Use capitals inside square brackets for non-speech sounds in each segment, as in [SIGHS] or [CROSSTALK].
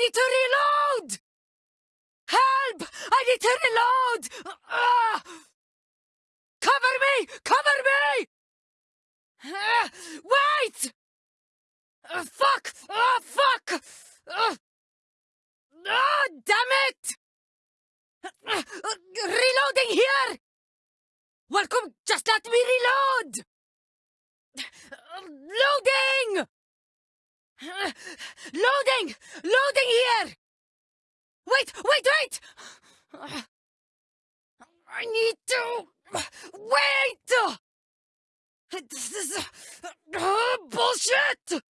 need to reload! Help! I need to reload! Ah! Cover me! Cover me! Ah, wait! Uh, fuck! Oh, fuck! Uh, ah, damn it! Uh, reloading here! Welcome, just let me reload! Loading! [LAUGHS] Loading! Loading here! Wait, wait, wait! I need to... Wait! This is... Uh, bullshit!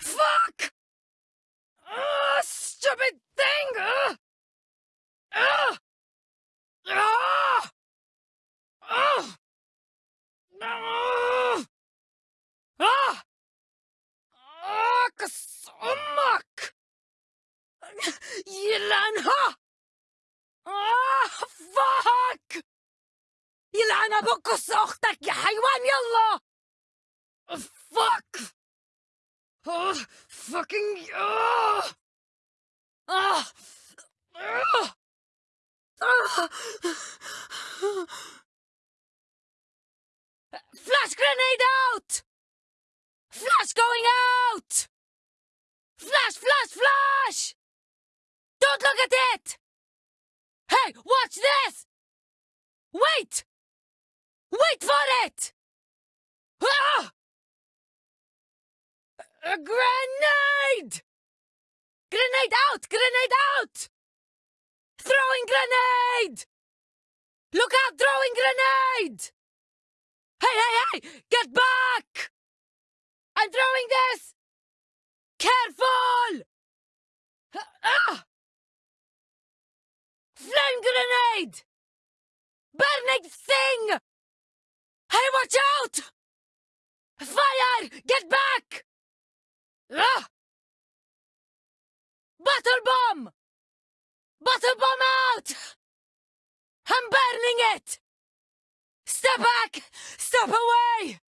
Fuck! Uh, stupid thing! Uh, uh, uh, uh, يلعن أبوك أختك يا حيوان يلا! Fuck! Oh, fucking... Oh! Ah! Ah! Ah! Flash grenade out! Flash going out! Flash, flash, flash! Don't look at it! Hey, watch this! Wait! Wait for it! Ah! A grenade! Grenade out! Grenade out! Throwing grenade! Look out! Throwing grenade! Hey, hey, hey! Get back! I'm throwing this! Careful! Ah! Flame grenade! Burning thing! Hey, watch out! Fire! Get back! Ah! Bottle bomb! Bottle bomb out! I'm burning it! Step back! Step away!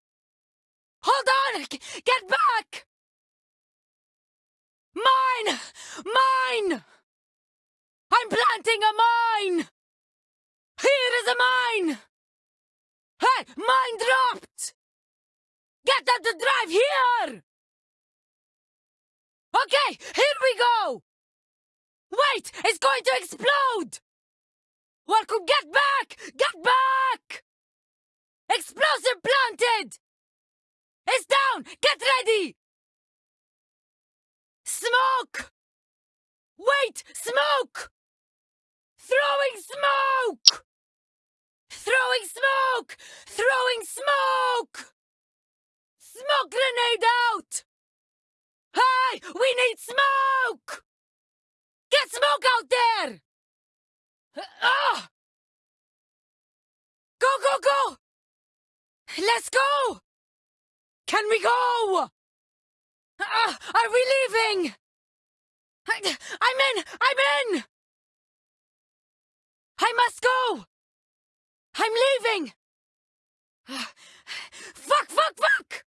Hold on! Get back! Mine! Mine! I'm planting a mine! Here is a mine! Mine dropped! Get them to drive here! Okay, here we go! Wait, it's going to explode! Welcome, get back! Get back! Explosive planted! It's down! Get ready! Smoke! Wait! Smoke! Throwing smoke! Throwing smoke! Throwing smoke! Smoke grenade out! Hey! We need smoke! Get smoke out there! Ah! Go, go, go! Let's go! Can we go? Uh, are we leaving? I, I'm in! I'm in! I must go! I'm leaving! [SIGHS] fuck, fuck, fuck!